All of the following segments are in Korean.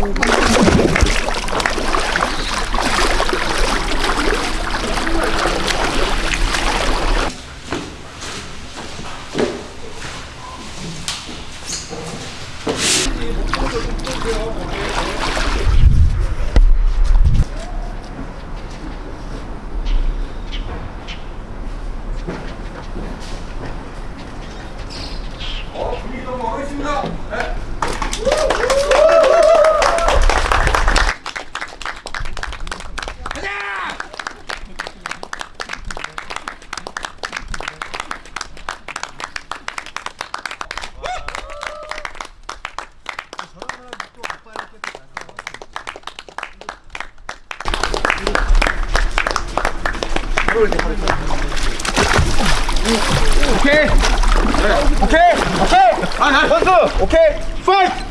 Thank you. 오케이. 오케이. 오케이. 아, 선수. 오케이. 파이트.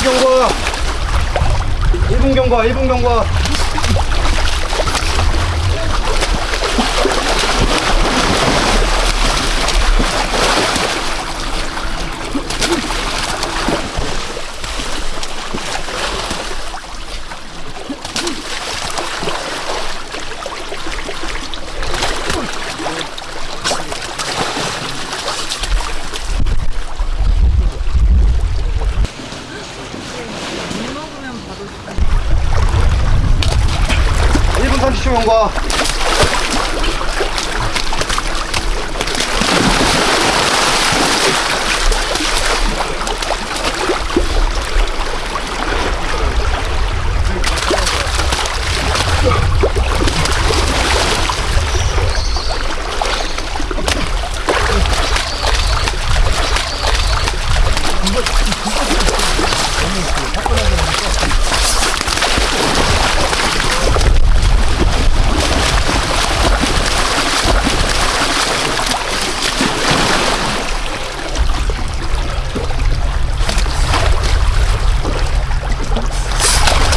일분 경과. 일분 경과. 일분 경과. 일분 30초 경과.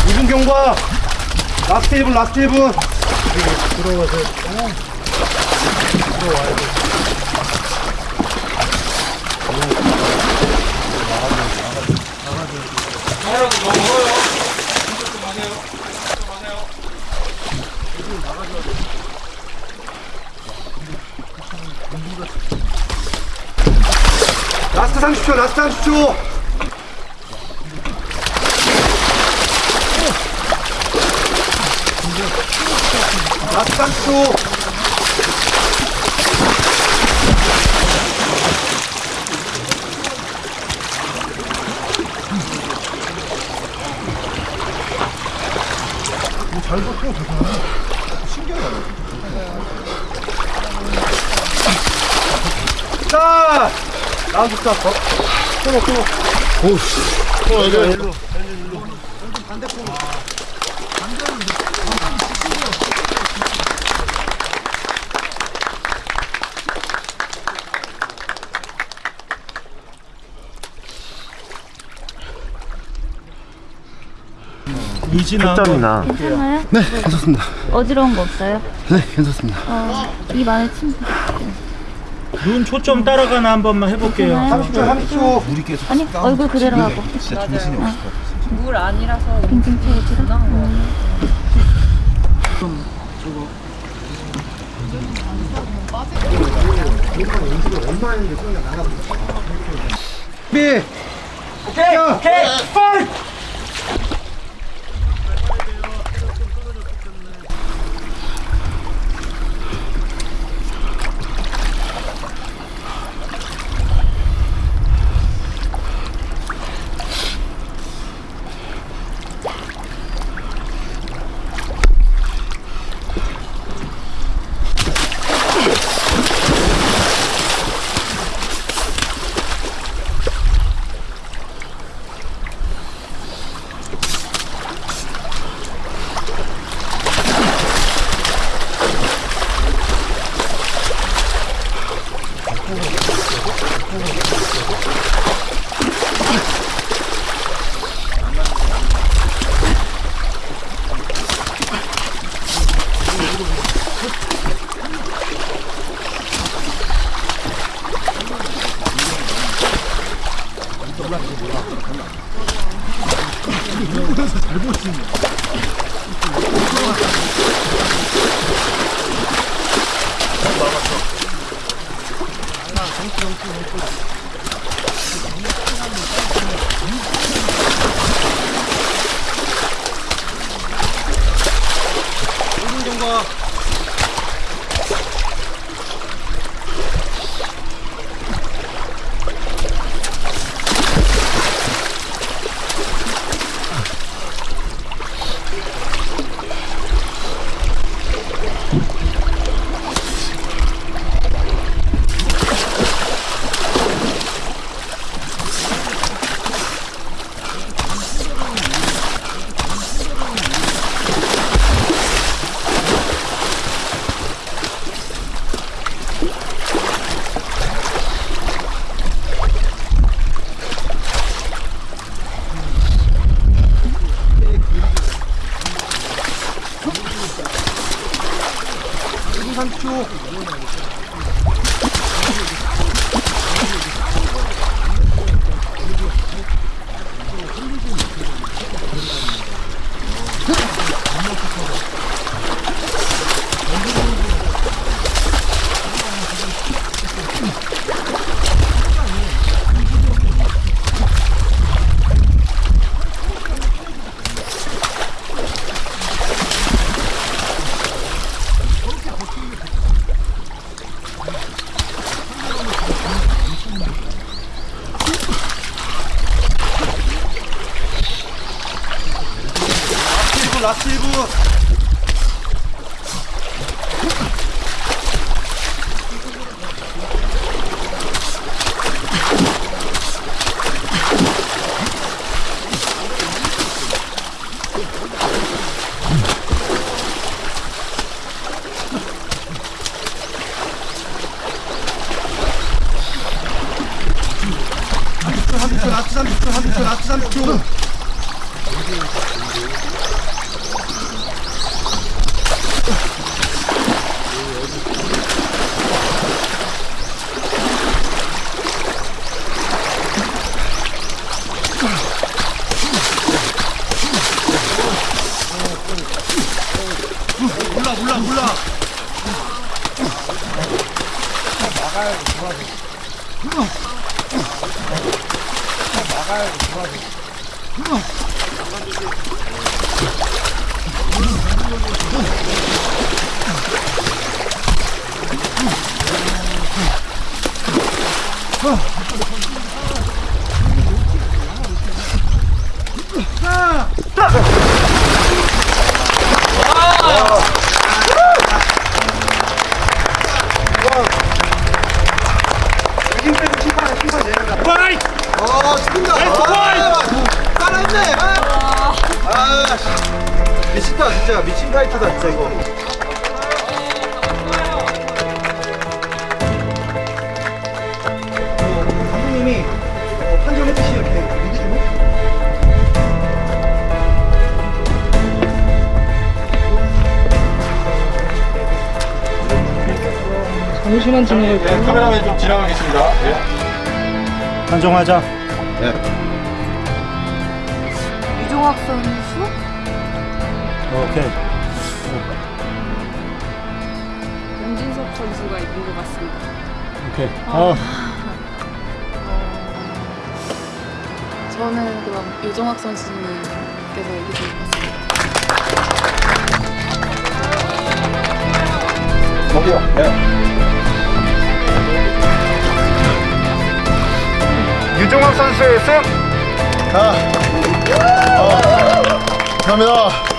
이분 경과. 라스트 1분, 라스트 1분. 라스트 30초, 라스트 30초. 라스트 30초. 낙상수 잘 덮고 되잖아 신기하다 자! 나 좋다 어? 끊어 끊어 오우 어, 여기 일로 반대쪽으로 8점이나. 괜찮아요? 네 괜찮습니다. 어지러운 거 없어요? 네 괜찮습니다. 어, 입 안에 침 눈 초점 따라가나 한 번만 해볼게요. 30초 30초. 물이 계속 아니 얼굴 그대로 하고. 진짜 정신이 없을 것 같아 물 아니라서 빙빙 채워지는 거 저거 비 오케이. 오케이. 파이 트! 라스트 1분. 라스트 30초, 라스트 30초, 라스트 30초. 몰라 몰라 몰라 파이! 미친다 진짜 미친 타이트다 진짜 이거 어, 감독님이 어, 판정해주시 이렇게 얘기 좀 해. 잠시만 지나갈게요. 네, 카메라맨 좀 지나가겠습니다. 네. 판정하자. 유종학 선수? 오케이. 윤진석 선수가 있는 것 같습니다. 오케이. 어. 저는 그럼 유종학 선수님께서 얘기 좀 해주세요. 저기요. 네. 유종학 선수의 승! 아, 어, 감사합니다.